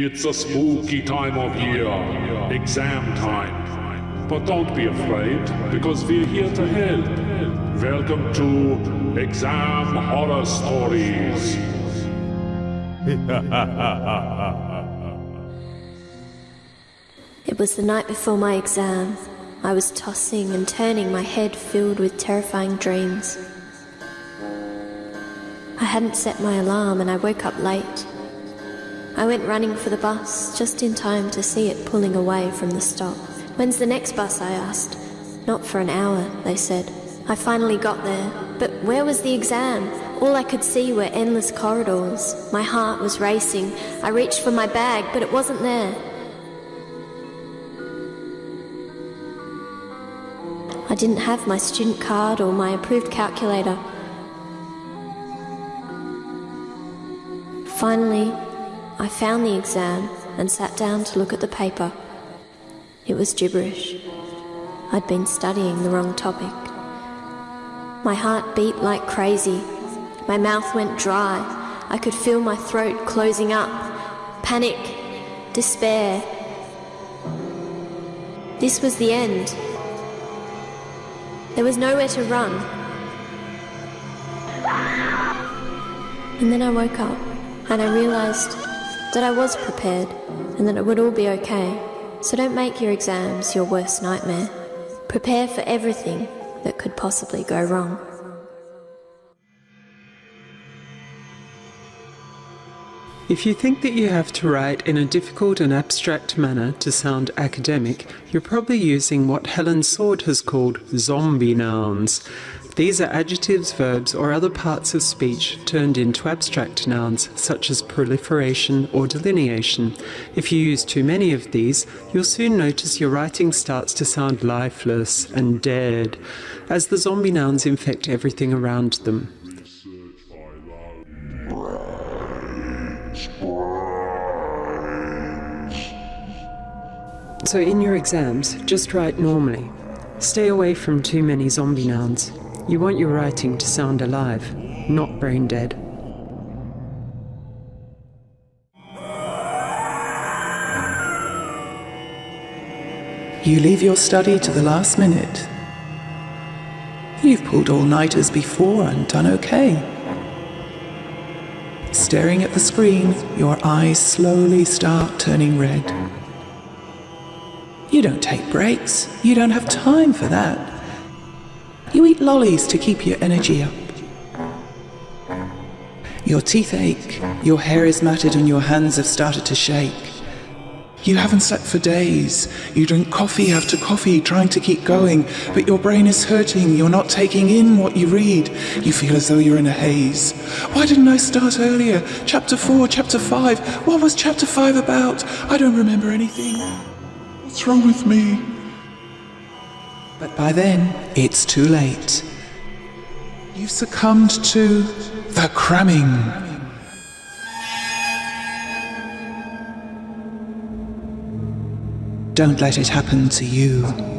It's a spooky time of year, exam time. But don't be afraid, because we're here to help. Welcome to Exam Horror Stories. It was the night before my exam. I was tossing and turning, my head filled with terrifying dreams. I hadn't set my alarm and I woke up late. I went running for the bus, just in time to see it pulling away from the stop. When's the next bus? I asked. Not for an hour, they said. I finally got there, but where was the exam? All I could see were endless corridors. My heart was racing. I reached for my bag, but it wasn't there. I didn't have my student card or my approved calculator. Finally, I found the exam and sat down to look at the paper. It was gibberish. I'd been studying the wrong topic. My heart beat like crazy. My mouth went dry. I could feel my throat closing up. Panic, despair. This was the end. There was nowhere to run. And then I woke up and I realized that I was prepared and that it would all be okay. So don't make your exams your worst nightmare. Prepare for everything that could possibly go wrong. If you think that you have to write in a difficult and abstract manner to sound academic, you're probably using what Helen Sword has called zombie nouns. These are adjectives, verbs, or other parts of speech turned into abstract nouns, such as proliferation or delineation. If you use too many of these, you'll soon notice your writing starts to sound lifeless and dead, as the zombie nouns infect everything around them. So in your exams, just write normally. Stay away from too many zombie nouns. You want your writing to sound alive, not brain dead. You leave your study to the last minute. You've pulled all-nighters before and done okay. Staring at the screen, your eyes slowly start turning red. You don't take breaks. You don't have time for that. You eat lollies to keep your energy up. Your teeth ache, your hair is matted, and your hands have started to shake. You haven't slept for days. You drink coffee after coffee, trying to keep going, but your brain is hurting. You're not taking in what you read. You feel as though you're in a haze. Why didn't I start earlier? Chapter 4, Chapter 5. What was Chapter 5 about? I don't remember anything. What's wrong with me? But by then, it's too late. You've succumbed to the cramming. Don't let it happen to you.